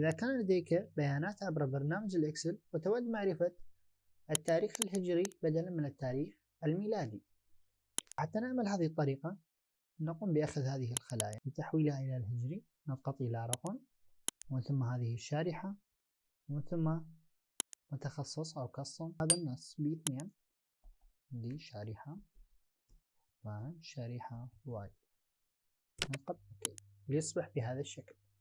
إذا كان لديك بيانات عبر برنامج الإكسل وتود معرفة التاريخ الهجري بدلا من التاريخ الميلادي. حتى نعمل هذه الطريقة نقوم بأخذ هذه الخلايا لتحويلها إلى الهجري نضغط إلى رقم ومن ثم هذه الشارحة ومن ثم متخصص أو كصم هذا النص باثنين دي شارحة شارحة واي نضغط أوكي. ليصبح بهذا الشكل.